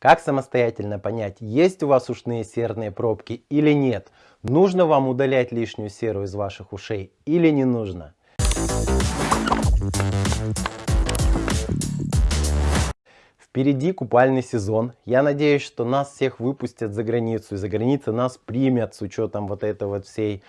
Как самостоятельно понять, есть у вас ушные серные пробки или нет? Нужно вам удалять лишнюю серу из ваших ушей или не нужно? Впереди купальный сезон. Я надеюсь, что нас всех выпустят за границу. И за границей нас примят с учетом вот этой вот всей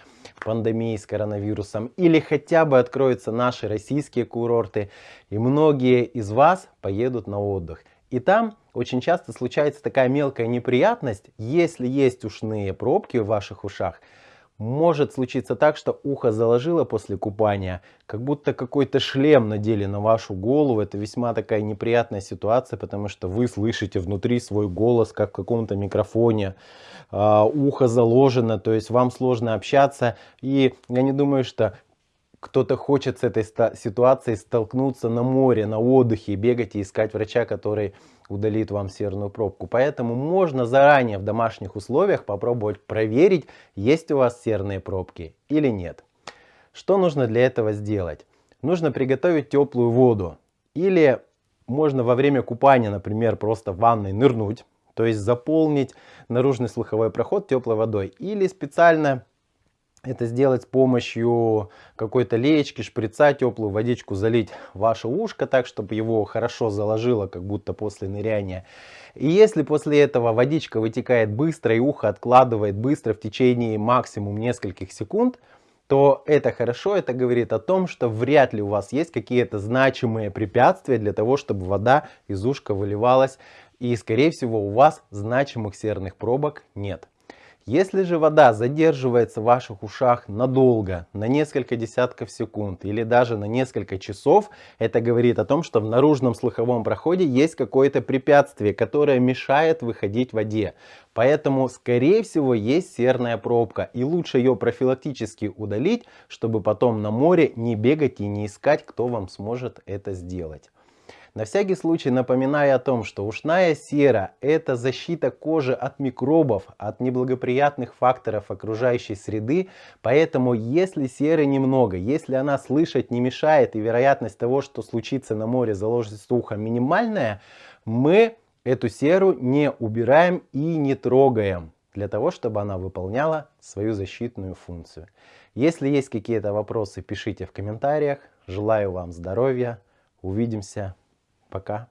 пандемии с коронавирусом. Или хотя бы откроются наши российские курорты. И многие из вас поедут на отдых. И там очень часто случается такая мелкая неприятность, если есть ушные пробки в ваших ушах, может случиться так, что ухо заложило после купания, как будто какой-то шлем надели на вашу голову. Это весьма такая неприятная ситуация, потому что вы слышите внутри свой голос, как в каком-то микрофоне. Uh, ухо заложено, то есть вам сложно общаться. И я не думаю, что кто-то хочет с этой ситуацией столкнуться на море, на отдыхе, бегать и искать врача, который удалит вам серную пробку. Поэтому можно заранее в домашних условиях попробовать проверить, есть у вас серные пробки или нет. Что нужно для этого сделать? Нужно приготовить теплую воду. Или можно во время купания, например, просто в ванной нырнуть. То есть заполнить наружный слуховой проход теплой водой. Или специально это сделать с помощью какой-то леечки, шприца, теплую водичку залить ваше ушко так, чтобы его хорошо заложило, как будто после ныряния. И если после этого водичка вытекает быстро и ухо откладывает быстро в течение максимум нескольких секунд, то это хорошо, это говорит о том, что вряд ли у вас есть какие-то значимые препятствия для того, чтобы вода из ушка выливалась. И скорее всего у вас значимых серных пробок нет. Если же вода задерживается в ваших ушах надолго, на несколько десятков секунд или даже на несколько часов, это говорит о том, что в наружном слуховом проходе есть какое-то препятствие, которое мешает выходить воде. Поэтому, скорее всего, есть серная пробка. И лучше ее профилактически удалить, чтобы потом на море не бегать и не искать, кто вам сможет это сделать. На всякий случай напоминаю о том, что ушная сера – это защита кожи от микробов, от неблагоприятных факторов окружающей среды, поэтому если серы немного, если она слышать не мешает и вероятность того, что случится на море заложить ухо минимальная, мы эту серу не убираем и не трогаем для того, чтобы она выполняла свою защитную функцию. Если есть какие-то вопросы, пишите в комментариях. Желаю вам здоровья. Увидимся. Пока.